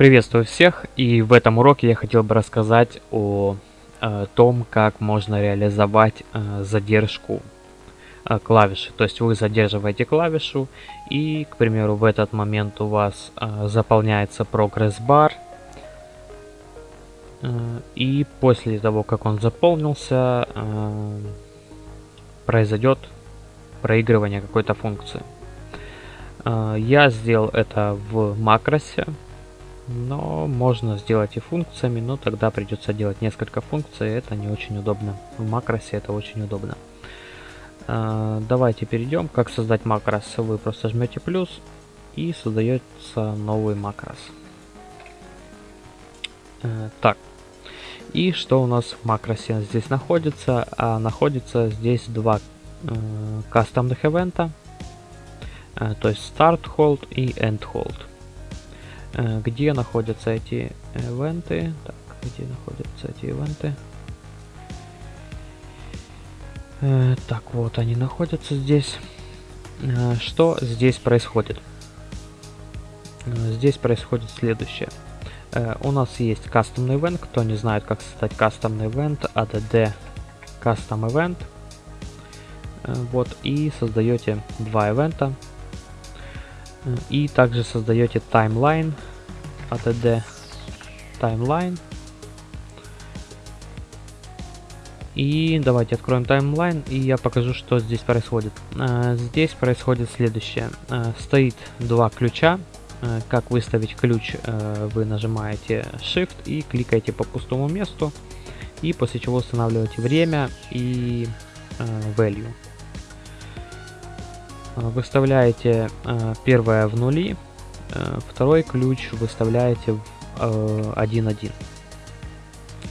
Приветствую всех, и в этом уроке я хотел бы рассказать о э, том, как можно реализовать э, задержку э, клавиши. То есть вы задерживаете клавишу, и, к примеру, в этот момент у вас э, заполняется прогресс-бар, э, и после того, как он заполнился, э, произойдет проигрывание какой-то функции. Э, я сделал это в макросе, но можно сделать и функциями, но тогда придется делать несколько функций, это не очень удобно. В макросе это очень удобно. Э, давайте перейдем, как создать макрос. Вы просто жмете плюс и создается новый макрос. Э, так, и что у нас в макросе здесь находится? А находится здесь два кастомных ивента. Э, то есть start hold и end hold. Э, где находятся эти ивенты? Так, где находятся эти ивенты? Э, так, вот они находятся здесь. Что здесь происходит? Здесь происходит следующее. У нас есть кастомный event. Кто не знает, как создать кастомный event, add custom event. Вот, и создаете два ивента. И также создаете таймлайн ATD таймлайн. И давайте откроем таймлайн, и я покажу, что здесь происходит. А, здесь происходит следующее. А, стоит два ключа. А, как выставить ключ, вы нажимаете Shift и кликаете по пустому месту. И после чего устанавливаете время и value. Э, выставляете э, первое в нули, э, второй ключ выставляете в 1.1.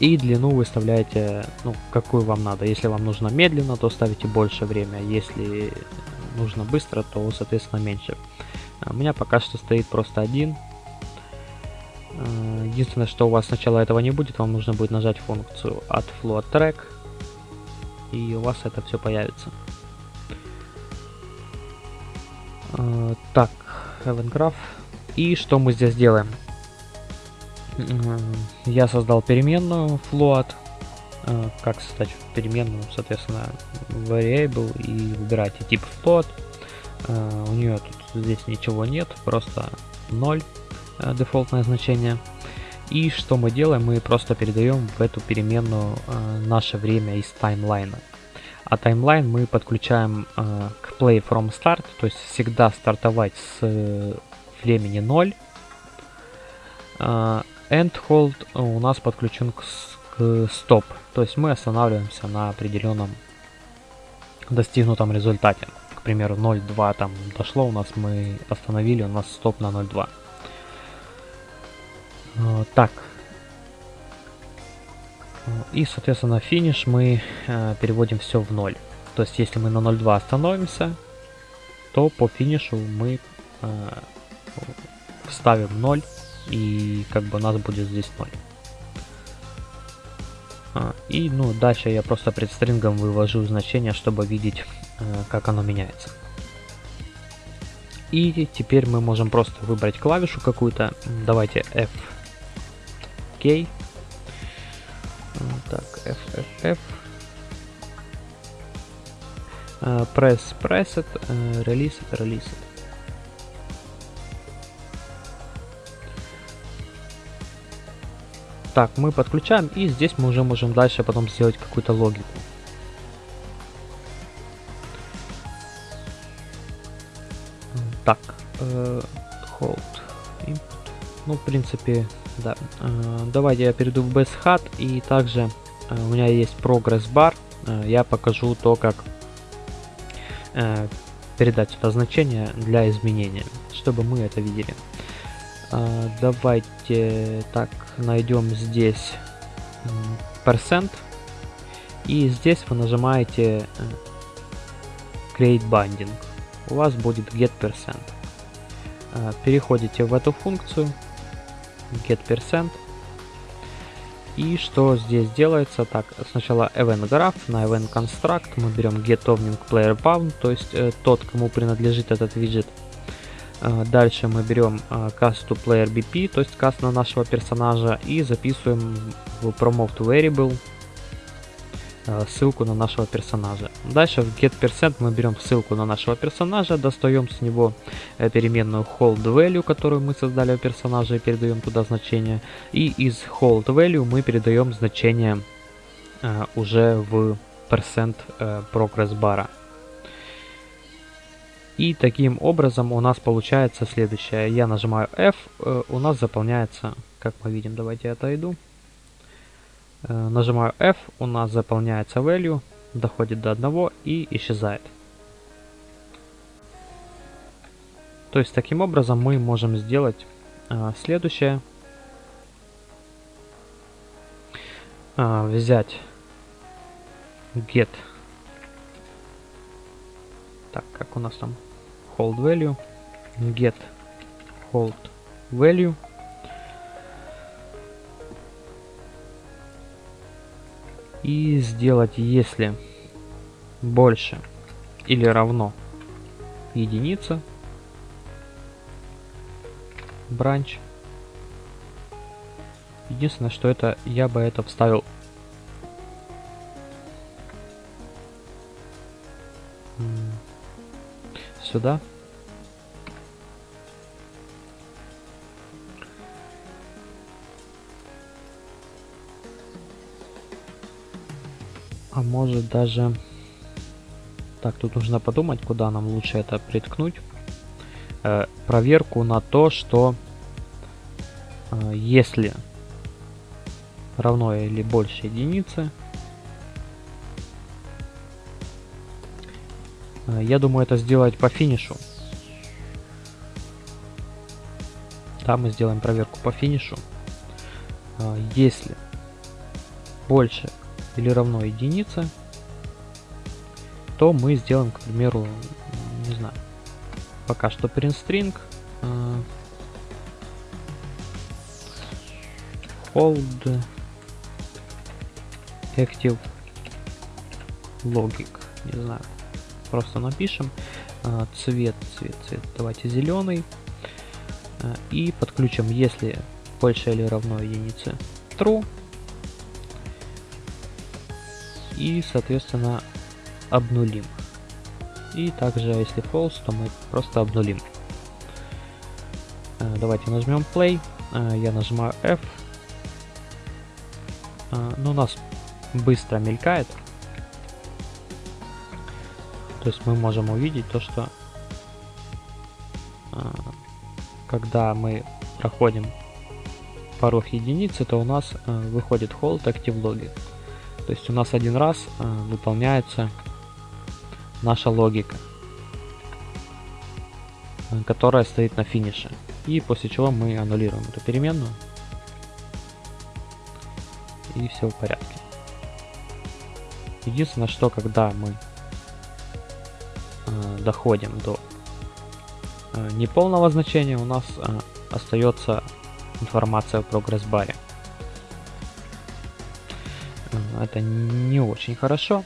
И длину выставляете, ну, какую вам надо. Если вам нужно медленно, то ставите больше время. Если нужно быстро, то, соответственно, меньше. У меня пока что стоит просто один. Единственное, что у вас сначала этого не будет, вам нужно будет нажать функцию от float track, и у вас это все появится. Так, Heaven И что мы здесь делаем? Я создал переменную float. Э, как создать переменную, соответственно, variable и выбирайте тип float. Э, у нее тут здесь ничего нет, просто 0 дефолтное значение. И что мы делаем? Мы просто передаем в эту переменную наше время из таймлайна. А таймлайн мы подключаем к play from start, то есть всегда стартовать с э, времени 0. Э, end hold у нас подключен к, к stop, то есть мы останавливаемся на определенном достигнутом результате. К примеру 0.2 там дошло у нас, мы остановили, у нас стоп на 0.2. Э, так, и, соответственно, финиш мы э, переводим все в 0. То есть, если мы на 0.2 остановимся, то по финишу мы э, ставим 0, и как бы у нас будет здесь 0. А, и, ну, дальше я просто пред стрингом вывожу значение, чтобы видеть, э, как оно меняется. И теперь мы можем просто выбрать клавишу какую-то. Давайте F, K, так, F, F, F. Press, uh, release it, release. Так, мы подключаем, и здесь мы уже можем дальше потом сделать какую-то логику. Так, uh, hold input. Ну, в принципе, да. Э, давайте я перейду в BSHAT и также э, у меня есть прогресс бар. Э, я покажу то, как передать сюда значение для изменения, чтобы мы это видели. Давайте так найдем здесь percent и здесь вы нажимаете create binding. У вас будет get percent. Переходите в эту функцию get percent. И что здесь делается? Так, сначала event graph, на event construct мы берем get owning player bound, то есть э, тот, кому принадлежит этот виджет. А, дальше мы берем а, cast to player BP, то есть cast на нашего персонажа, и записываем в promote variable ссылку на нашего персонажа. Дальше в getPercent мы берем ссылку на нашего персонажа, достаем с него э, переменную hold value, которую мы создали у персонажа и передаем туда значение. И из hold value мы передаем значение уже в percent э, progress бара. И таким образом у нас получается следующее. Я нажимаю F, э, у нас заполняется, как мы видим, давайте я отойду. Э, нажимаю F, у нас заполняется value, доходит до 1 и исчезает. То есть таким образом мы можем сделать э, следующее. Взять get так, как у нас там hold value, get hold value. И сделать, если больше или равно единица, бранч. Единственное, что это я бы это вставил сюда. А может даже... Так, тут нужно подумать, куда нам лучше это приткнуть. Э, проверку на то, что э, если равно или больше единицы, Э, я думаю это сделать по финишу. Да, мы сделаем проверку по финишу. Э, если больше или равно единице, то мы сделаем, к примеру, не знаю, пока что print string э, hold active logic, не знаю, просто напишем а, цвет, цвет, цвет, давайте зеленый. А, и подключим, если больше или равно единице true. И, соответственно, обнулим. И также, если false, то мы просто обнулим. А, давайте нажмем play. Я нажимаю F. Ну, у нас быстро мелькает. То есть мы можем увидеть то, что когда мы проходим порог единицы, то у нас выходит hold active logic. То есть у нас один раз а, выполняется наша логика, которая стоит на финише. И после чего мы аннулируем эту переменную. И все в порядке. Единственное, что когда мы доходим до э, неполного значения, у нас э, остается информация в прогресс-баре. Э, это не очень хорошо.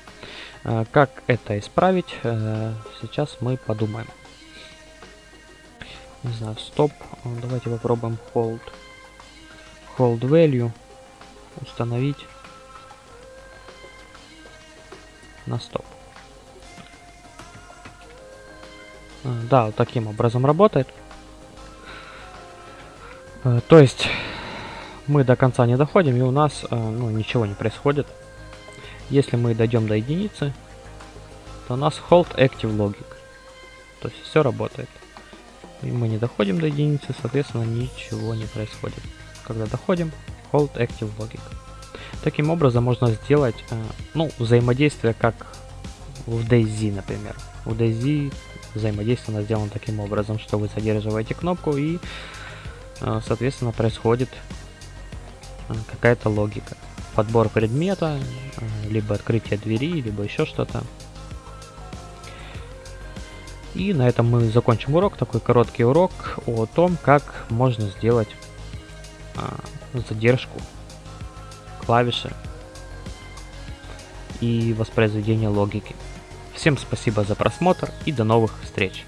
Как это исправить, сейчас мы подумаем. Не знаю, стоп. Давайте попробуем hold. Hold value. Установить на стоп. Да, вот таким образом работает. Э, то есть мы до конца не доходим, и у нас э, ну, ничего не происходит. Если мы дойдем до единицы, то у нас hold active logic. То есть все работает. И мы не доходим до единицы, соответственно, ничего не происходит. Когда доходим, hold active logic. Таким образом можно сделать э, ну, взаимодействие как в DayZ, например. В DayZ взаимодействие сделано таким образом, что вы задерживаете кнопку и, э, соответственно, происходит какая-то логика. Подбор предмета, э, либо открытие двери, либо еще что-то. И на этом мы закончим урок, такой короткий урок о том, как можно сделать задержку клавиши и воспроизведение логики. Всем спасибо за просмотр и до новых встреч!